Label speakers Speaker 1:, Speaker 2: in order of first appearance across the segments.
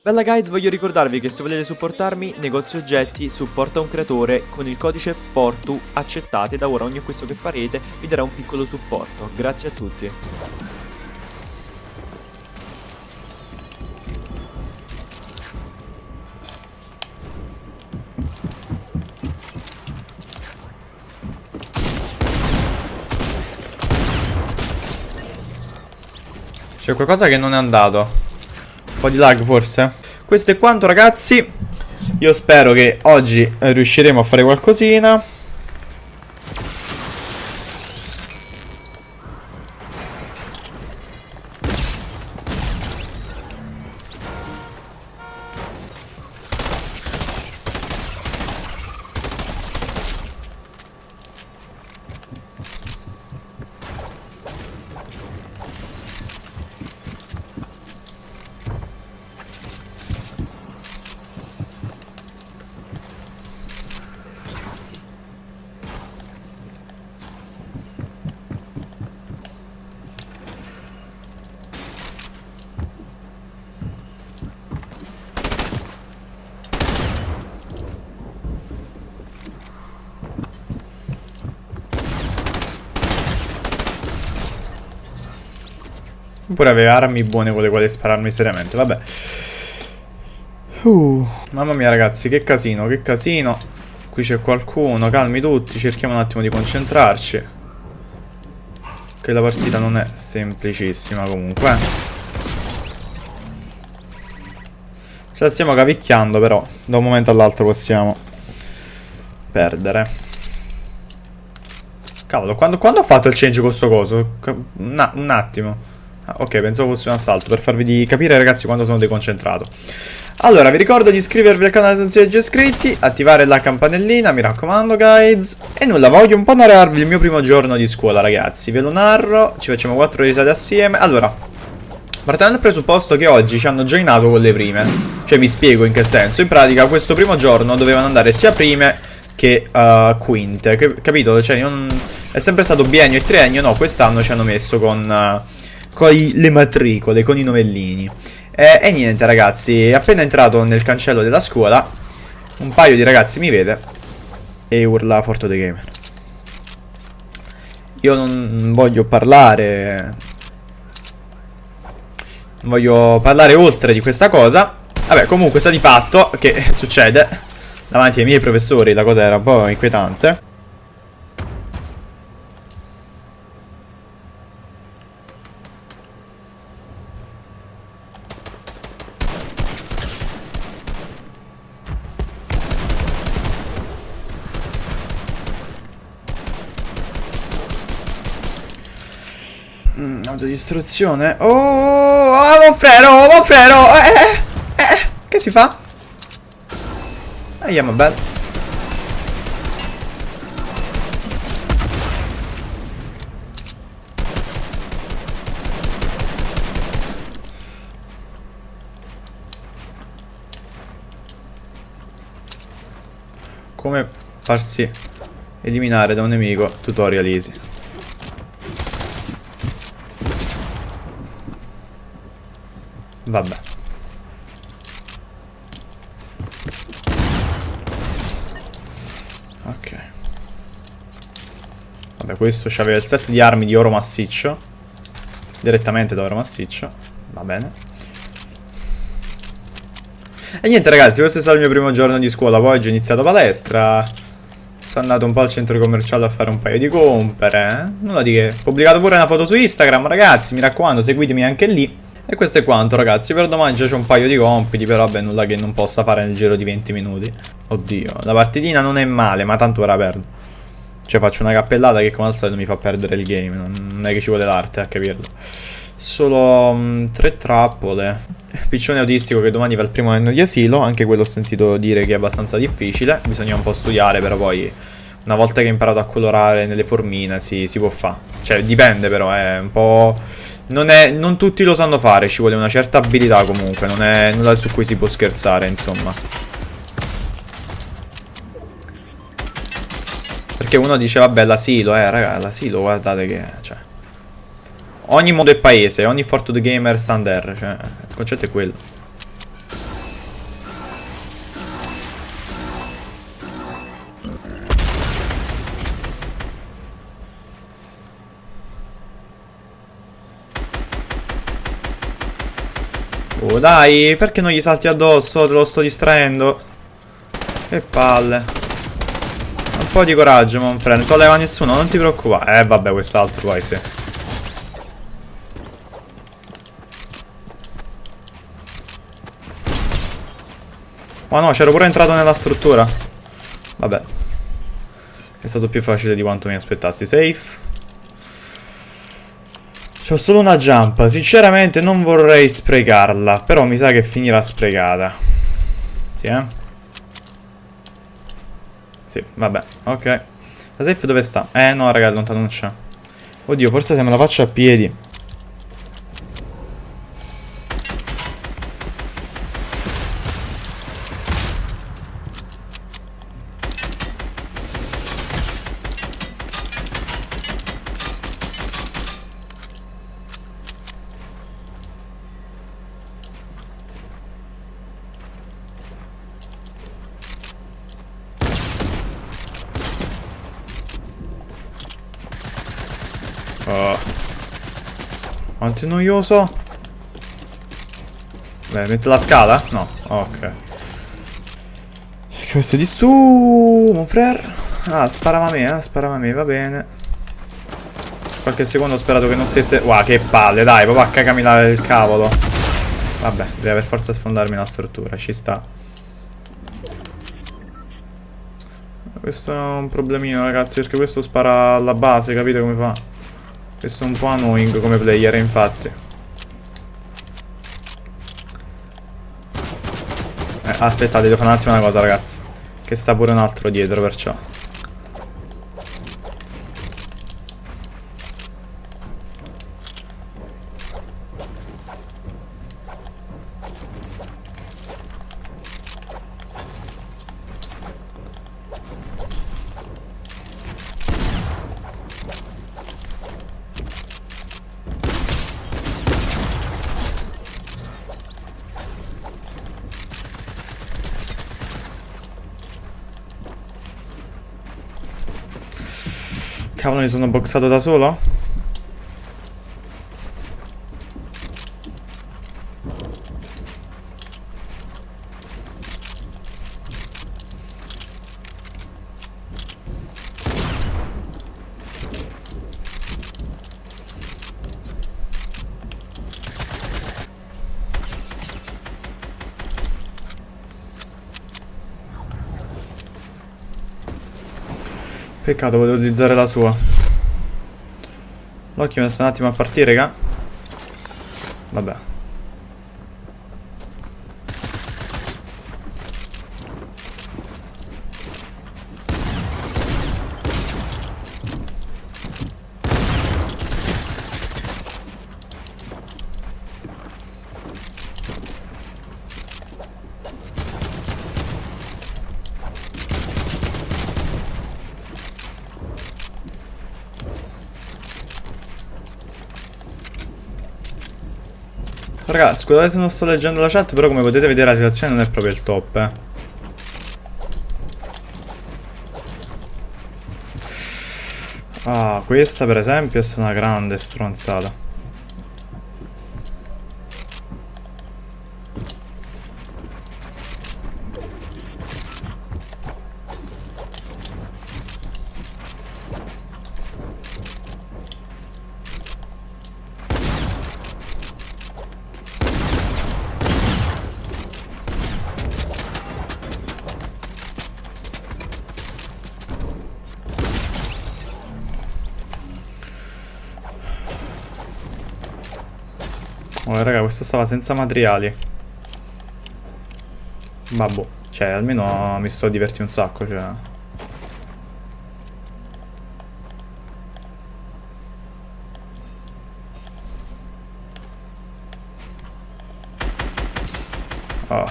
Speaker 1: Bella guys, voglio ricordarvi che se volete supportarmi, negozio oggetti, supporta un creatore, con il codice PORTU accettate, da ora ogni acquisto che farete vi darà un piccolo supporto. Grazie a tutti.
Speaker 2: C'è qualcosa che non è andato. Un po' di lag forse. Questo è quanto ragazzi. Io spero che oggi riusciremo a fare qualcosina. Pure aveva armi buone con le quali spararmi seriamente, vabbè. Uh, mamma mia ragazzi, che casino, che casino. Qui c'è qualcuno, calmi tutti, cerchiamo un attimo di concentrarci. Che la partita non è semplicissima comunque. Ce la stiamo cavicchiando però, da un momento all'altro possiamo perdere. Cavolo, quando, quando ho fatto il change con sto coso? Un attimo. Ah, ok, pensavo fosse un assalto, per farvi capire ragazzi quando sono deconcentrato. Allora, vi ricordo di iscrivervi al canale se non siete già iscritti, attivare la campanellina, mi raccomando guys. E nulla, voglio un po' narrarvi il mio primo giorno di scuola ragazzi, ve lo narro, ci facciamo quattro risate assieme. Allora, partendo dal presupposto che oggi ci hanno joinato con le prime, cioè mi spiego in che senso. In pratica questo primo giorno dovevano andare sia prime che uh, quinte, capito? Cioè non... è sempre stato biennio e triennio, no, quest'anno ci hanno messo con... Uh, con le matricole, con i novellini. E, e niente ragazzi, appena entrato nel cancello della scuola, un paio di ragazzi mi vede e urla Forto the Gamer. Io non voglio parlare... Non voglio parlare oltre di questa cosa. Vabbè, comunque sta di fatto che succede davanti ai miei professori, la cosa era un po' inquietante. Mm, autodistruzione. Oh, oh, oh, Monfrero, oh, Monfrero. Eh, eh, eh, eh, che si fa? Yeah, bad. Come farsi eliminare da un nemico tutorial easy. Vabbè. Ok. Vabbè, questo c'aveva il set di armi di oro massiccio. Direttamente da oro massiccio. Va bene. E niente ragazzi, questo è stato il mio primo giorno di scuola. Poi oggi ho iniziato palestra. Sono andato un po' al centro commerciale a fare un paio di compere. Eh? Nulla di che. Ho pubblicato pure una foto su Instagram, ragazzi. Mi raccomando, seguitemi anche lì. E questo è quanto ragazzi, per domani già c'è un paio di compiti, però vabbè nulla che non possa fare nel giro di 20 minuti. Oddio, la partitina non è male, ma tanto ora perdo. Cioè faccio una cappellata che come al solito mi fa perdere il game, non è che ci vuole l'arte a capirlo. Solo um, tre trappole. Piccione autistico che domani va al primo anno di asilo, anche quello ho sentito dire che è abbastanza difficile, bisogna un po' studiare, però poi una volta che hai imparato a colorare nelle formine si, si può fare. Cioè dipende però, è un po' Non, è, non tutti lo sanno fare, ci vuole una certa abilità comunque, non è nulla su cui si può scherzare, insomma. Perché uno dice, vabbè, l'asilo, eh, raga, l'asilo, guardate che, cioè... Ogni mondo è paese, ogni Fortnite gamer sta under, cioè, il concetto è quello. Oh, dai, perché non gli salti addosso? Te lo sto distraendo. Che palle. Un po' di coraggio, mon friend. Non leva nessuno, non ti preoccupare. Eh, vabbè, quest'altro poi sì. Ma no, c'ero pure entrato nella struttura. Vabbè. È stato più facile di quanto mi aspettassi. Safe. C'ho solo una jump. Sinceramente non vorrei sprecarla. Però mi sa che finirà sprecata. Sì, eh? Sì, vabbè. Ok. La safe dove sta? Eh, no, raga, lontano non c'è. Oddio, forse se me la faccio a piedi. Quanto è noioso. Beh, mette la scala? No, ok. Questo è di su, mon frère. Ah, sparava a me, eh, sparava a me, va bene. Qualche secondo ho sperato che non stesse... Wow, che palle, dai, papà, cagami la il cavolo. Vabbè, deve per forza sfondarmi la struttura, ci sta. Questo è un problemino, ragazzi, perché questo spara alla base, capite come fa? Questo è un po' annoying come player, infatti. Eh, aspettate, devo fare un attimo una cosa, ragazzi. Che sta pure un altro dietro, perciò. Cavolo, mi sono boxato da solo? Peccato, volevo utilizzare la sua. L'occhio mi sta un attimo a partire, raga. Vabbè. Raga, scusate se non sto leggendo la chat, però come potete vedere la situazione non è proprio il top, eh. Ah, questa per esempio è una grande stronzata. Oh, raga, questo stava senza materiali. Babbo. Cioè, almeno mi sto divertendo un sacco, cioè. Oh.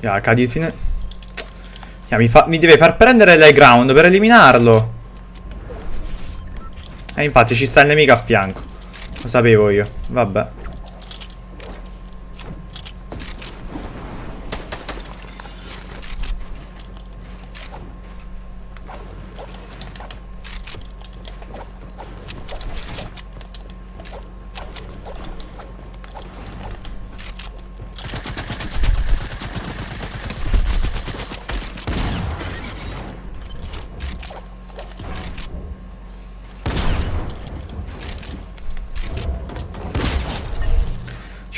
Speaker 2: Ja, cadi fine... Yeah, mi, fa, mi, deve far prendere l'high ground per eliminarlo. E infatti ci sta il nemico a fianco. Lo sapevo io. Vabbè.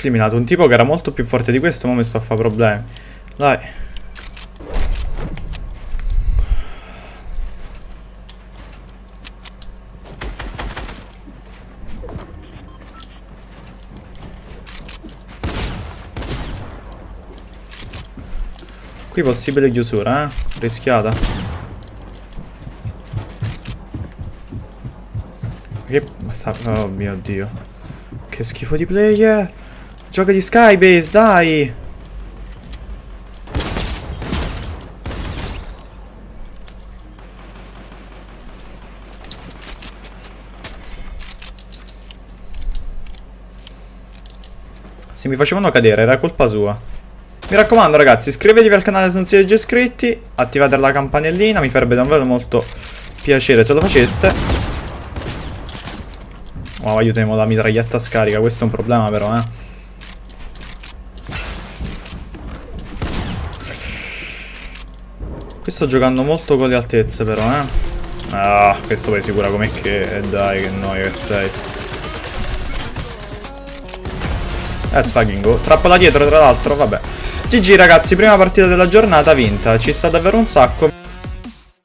Speaker 2: Eliminato un tipo che era molto più forte di questo, ma mi sto a fare problemi. Dai. Qui possibile chiusura, eh? Rischiata. Che... Oh mio dio. Che schifo di player. Gioca di Skybase, dai. Se mi facevano cadere era colpa sua. Mi raccomando ragazzi, iscrivetevi al canale se non siete già iscritti, attivate la campanellina, mi farebbe davvero molto piacere se lo faceste. Wow, aiutiamo la mitraglietta scarica, questo è un problema però, eh. Qui sto giocando molto con le altezze però, eh. Ah, questo poi sicura com'è che... Dai, che noia che sei. Let's fucking go. Trappola dietro, tra l'altro, vabbè. GG ragazzi, prima partita della giornata vinta, ci sta davvero un sacco.